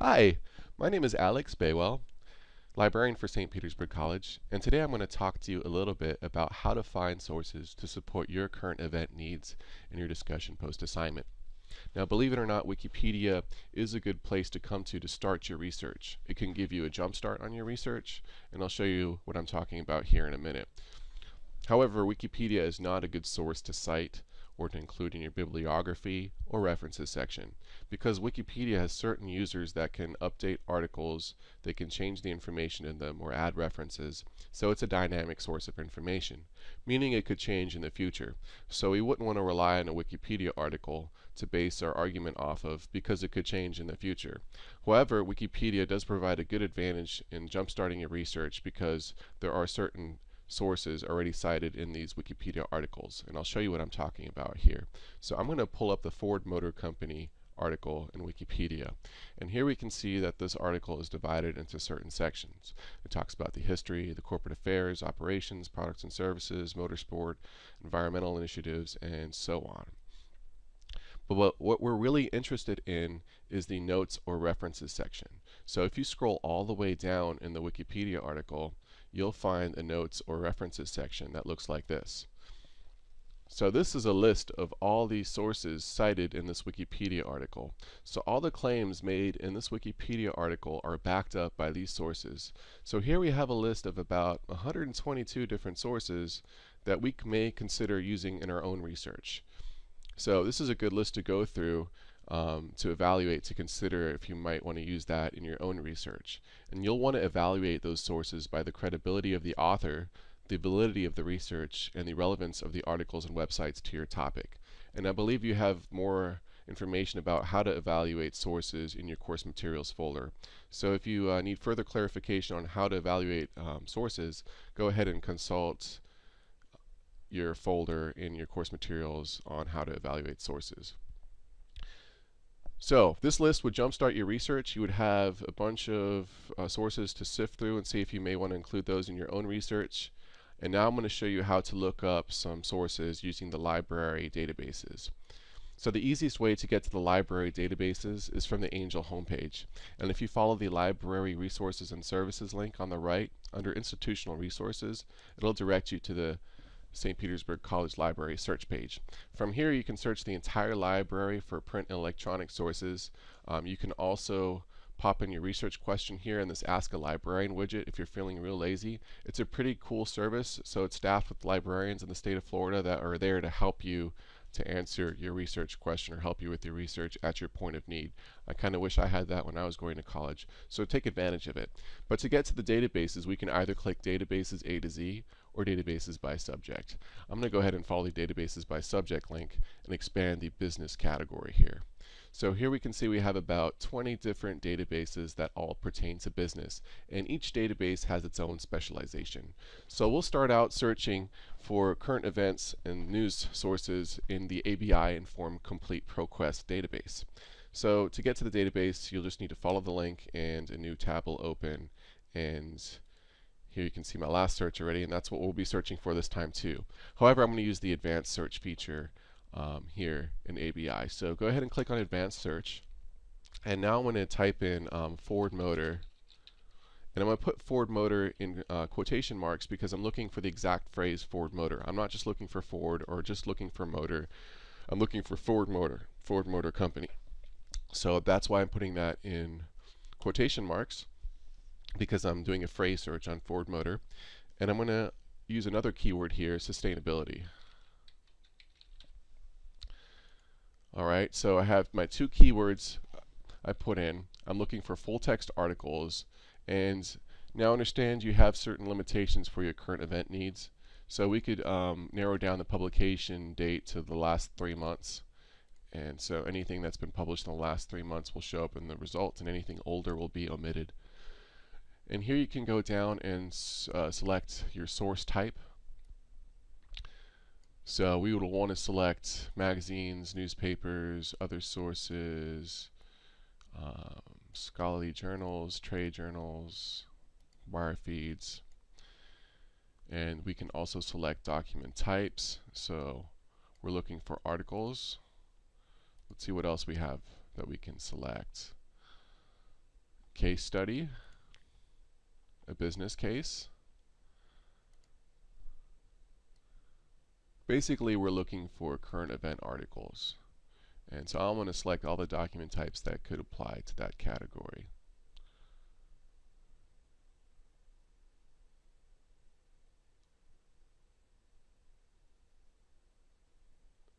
Hi, my name is Alex Bawell, librarian for St. Petersburg College, and today I'm going to talk to you a little bit about how to find sources to support your current event needs in your discussion post-assignment. Now, believe it or not, Wikipedia is a good place to come to to start your research. It can give you a jump start on your research, and I'll show you what I'm talking about here in a minute. However, Wikipedia is not a good source to cite or to include in your bibliography or references section because Wikipedia has certain users that can update articles, they can change the information in them or add references, so it's a dynamic source of information, meaning it could change in the future. So we wouldn't want to rely on a Wikipedia article to base our argument off of because it could change in the future. However, Wikipedia does provide a good advantage in jumpstarting your research because there are certain sources already cited in these Wikipedia articles. And I'll show you what I'm talking about here. So I'm going to pull up the Ford Motor Company article in Wikipedia. And here we can see that this article is divided into certain sections. It talks about the history, the corporate affairs, operations, products and services, motorsport, environmental initiatives, and so on. But what, we're really interested in is the notes or references section. So if you scroll all the way down in the Wikipedia article, you'll find a notes or references section that looks like this. So this is a list of all the sources cited in this Wikipedia article. So all the claims made in this Wikipedia article are backed up by these sources. So here we have a list of about 122 different sources that we may consider using in our own research. So this is a good list to go through um, to evaluate, to consider if you might want to use that in your own research. And you'll want to evaluate those sources by the credibility of the author, the validity of the research, and the relevance of the articles and websites to your topic. And I believe you have more information about how to evaluate sources in your course materials folder. So if you uh, need further clarification on how to evaluate um, sources, go ahead and consult your folder in your course materials on how to evaluate sources. So this list would jumpstart your research. You would have a bunch of uh, sources to sift through and see if you may want to include those in your own research. And now I'm going to show you how to look up some sources using the library databases. So the easiest way to get to the library databases is from the Angel homepage. And if you follow the Library Resources and Services link on the right, under Institutional Resources, it'll direct you to the St. Petersburg College Library search page. From here you can search the entire library for print and electronic sources. Um, you can also pop in your research question here in this Ask a Librarian widget if you're feeling real lazy. It's a pretty cool service, so it's staffed with librarians in the state of Florida that are there to help you to answer your research question or help you with your research at your point of need. I kind of wish I had that when I was going to college, so take advantage of it. But to get to the databases, we can either click Databases A to Z or Databases by Subject. I'm going to go ahead and follow the Databases by Subject link and expand the business category here. So here we can see we have about 20 different databases that all pertain to business and each database has its own specialization. So we'll start out searching for current events and news sources in the ABI Inform Complete ProQuest database. So to get to the database you'll just need to follow the link and a new tab will open and here you can see my last search already and that's what we'll be searching for this time too. However, I'm going to use the advanced search feature um, here in ABI. So go ahead and click on Advanced Search. And now I'm going to type in um, Ford Motor. And I'm going to put Ford Motor in uh, quotation marks because I'm looking for the exact phrase Ford Motor. I'm not just looking for Ford or just looking for motor. I'm looking for Ford Motor, Ford Motor Company. So that's why I'm putting that in quotation marks because I'm doing a phrase search on Ford Motor. And I'm going to use another keyword here, sustainability. Alright, so I have my two keywords I put in. I'm looking for full text articles and now understand you have certain limitations for your current event needs. So we could um, narrow down the publication date to the last three months. And so anything that's been published in the last three months will show up in the results and anything older will be omitted. And here you can go down and uh, select your source type. So we would want to select magazines, newspapers, other sources, um, scholarly journals, trade journals, wire feeds. And we can also select document types. So we're looking for articles. Let's see what else we have that we can select. case study, a business case. Basically, we're looking for current event articles. And so I'm going to select all the document types that could apply to that category.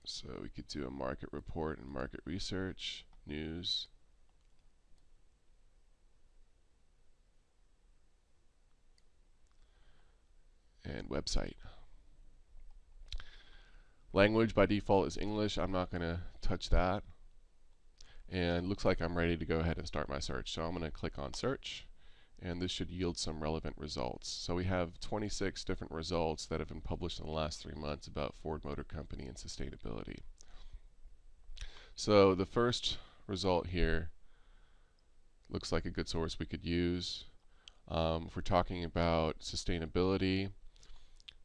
So we could do a market report and market research, news, and website. Language by default is English. I'm not going to touch that. And looks like I'm ready to go ahead and start my search. So I'm going to click on search and this should yield some relevant results. So we have 26 different results that have been published in the last three months about Ford Motor Company and sustainability. So the first result here looks like a good source we could use. Um, if we're talking about sustainability,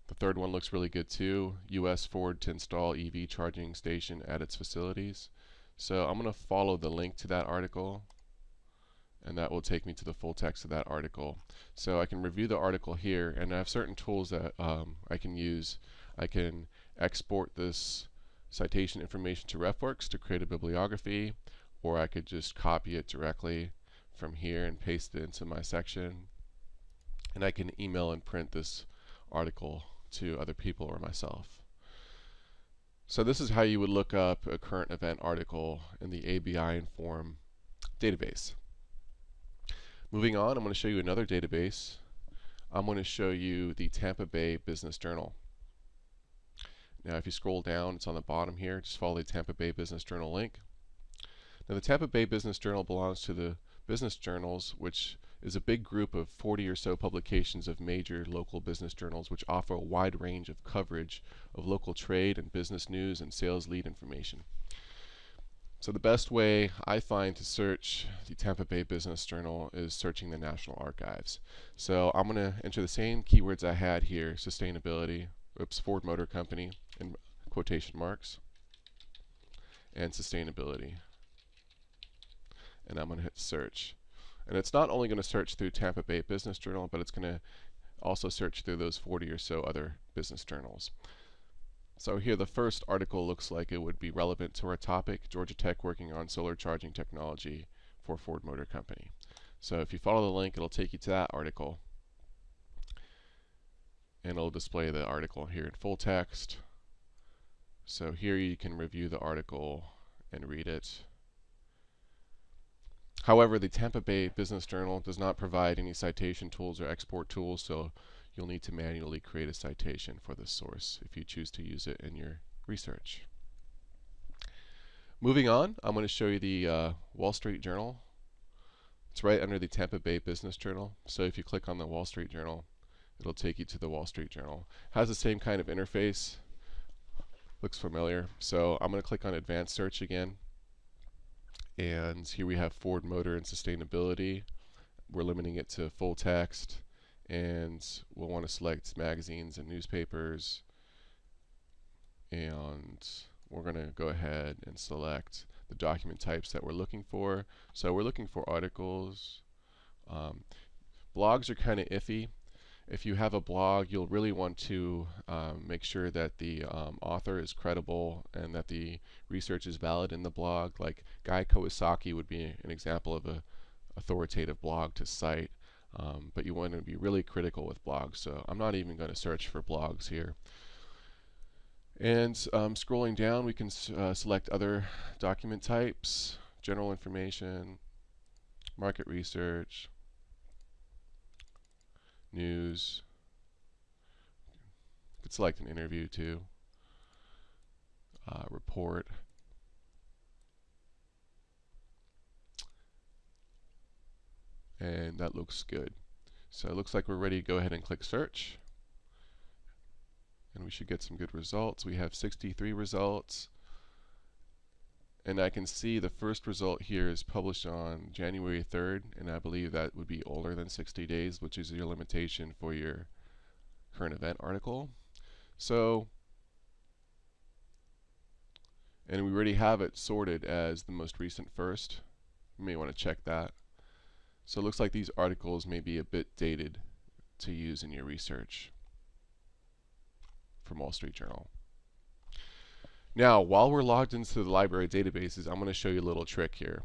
the third one looks really good too. US Ford to install EV charging station at its facilities. So I'm going to follow the link to that article and that will take me to the full text of that article. So I can review the article here and I have certain tools that um, I can use. I can export this citation information to RefWorks to create a bibliography or I could just copy it directly from here and paste it into my section and I can email and print this article to other people or myself. So this is how you would look up a current event article in the ABI Inform database. Moving on, I'm going to show you another database. I'm going to show you the Tampa Bay Business Journal. Now if you scroll down, it's on the bottom here, just follow the Tampa Bay Business Journal link. Now the Tampa Bay Business Journal belongs to the business journals which is a big group of 40 or so publications of major local business journals which offer a wide range of coverage of local trade and business news and sales lead information. So the best way I find to search the Tampa Bay Business Journal is searching the National Archives. So I'm going to enter the same keywords I had here, sustainability, oops, Ford Motor Company in quotation marks, and sustainability. And I'm going to hit search. And it's not only going to search through Tampa Bay Business Journal, but it's going to also search through those 40 or so other business journals. So here the first article looks like it would be relevant to our topic, Georgia Tech working on solar charging technology for Ford Motor Company. So if you follow the link, it'll take you to that article. And it'll display the article here in full text. So here you can review the article and read it. However, the Tampa Bay Business Journal does not provide any citation tools or export tools, so you'll need to manually create a citation for this source if you choose to use it in your research. Moving on, I'm going to show you the uh, Wall Street Journal. It's right under the Tampa Bay Business Journal. So if you click on the Wall Street Journal, it'll take you to the Wall Street Journal. Has the same kind of interface. Looks familiar. So I'm going to click on Advanced Search again. And here we have Ford Motor and Sustainability. We're limiting it to full text. And we'll want to select magazines and newspapers. And we're going to go ahead and select the document types that we're looking for. So we're looking for articles. Um, blogs are kind of iffy if you have a blog, you'll really want to um, make sure that the um, author is credible and that the research is valid in the blog. Like Guy Kawasaki would be an example of a authoritative blog to cite. Um, but you want to be really critical with blogs. So I'm not even going to search for blogs here. And um, scrolling down, we can uh, select other document types, general information, market research, news. You could select an interview too. Uh, report. And that looks good. So it looks like we're ready to go ahead and click search. And we should get some good results. We have 63 results. And I can see the first result here is published on January 3rd, and I believe that would be older than 60 days, which is your limitation for your current event article. So, and we already have it sorted as the most recent first. You may want to check that. So it looks like these articles may be a bit dated to use in your research from Wall Street Journal. Now, while we're logged into the library databases, I'm going to show you a little trick here.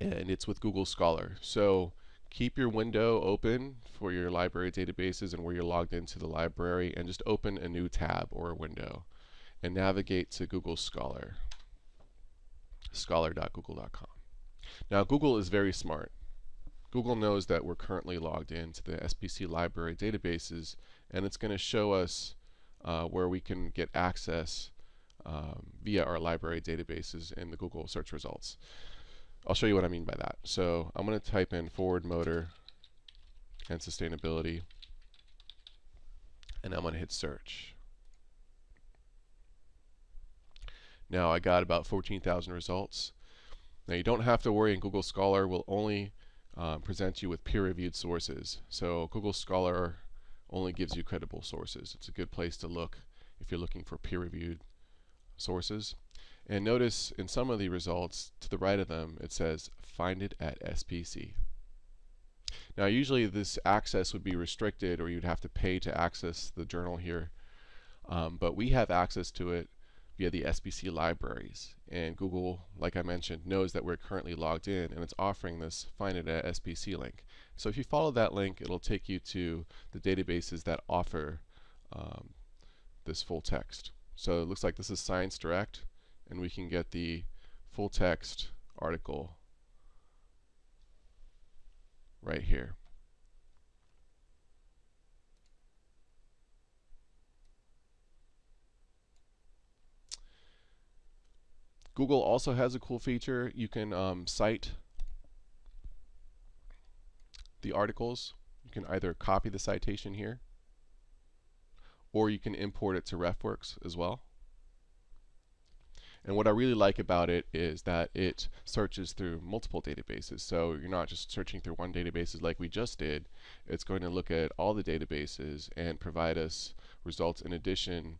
And it's with Google Scholar. So keep your window open for your library databases and where you're logged into the library and just open a new tab or a window and navigate to Google Scholar scholar.google.com. Now Google is very smart. Google knows that we're currently logged into the SPC library databases and it's going to show us uh, where we can get access um, via our library databases in the Google search results. I'll show you what I mean by that. So I'm going to type in Ford Motor and sustainability and I'm going to hit search. Now I got about 14,000 results. Now you don't have to worry and Google Scholar will only um, present you with peer-reviewed sources. So Google Scholar only gives you credible sources. It's a good place to look if you're looking for peer-reviewed sources. And notice in some of the results to the right of them it says find it at SPC. Now usually this access would be restricted or you'd have to pay to access the journal here. Um, but we have access to it via the SPC libraries. And Google, like I mentioned, knows that we're currently logged in and it's offering this find it at SPC link. So if you follow that link, it'll take you to the databases that offer um, this full text. So it looks like this is Science Direct and we can get the full text article right here. Google also has a cool feature. You can um, cite the articles. You can either copy the citation here or you can import it to RefWorks as well. And what I really like about it is that it searches through multiple databases. So you're not just searching through one database like we just did. It's going to look at all the databases and provide us results in addition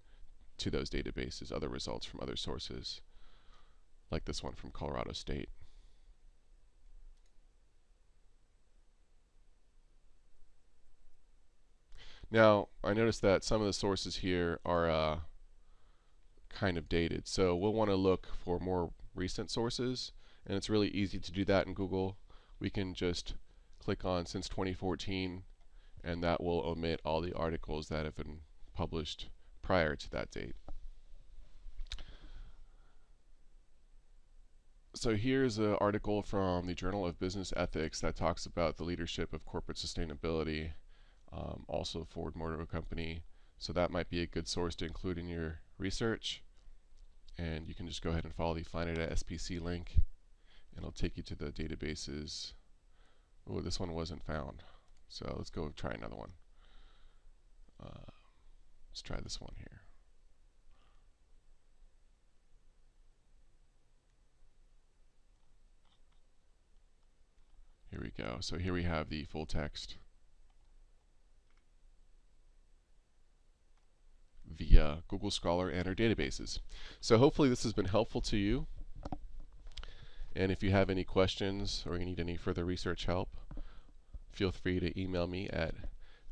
to those databases, other results from other sources like this one from Colorado State. Now, I noticed that some of the sources here are uh, kind of dated. So we'll want to look for more recent sources, and it's really easy to do that in Google. We can just click on since 2014, and that will omit all the articles that have been published prior to that date. so here's an article from the Journal of Business Ethics that talks about the leadership of corporate sustainability, um, also Ford Motor Company. So that might be a good source to include in your research. And you can just go ahead and follow the find it at SPC link, and it'll take you to the databases. Oh, this one wasn't found. So let's go try another one. Uh, let's try this one here. Here we go. So here we have the full text via Google Scholar and our databases. So hopefully this has been helpful to you. And if you have any questions or you need any further research help, feel free to email me at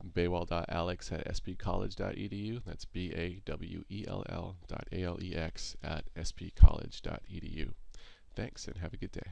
bawell.alex at spcollege.edu. That's B-A-W-E-L-L dot A-L-E-X at spcollege.edu. Thanks and have a good day.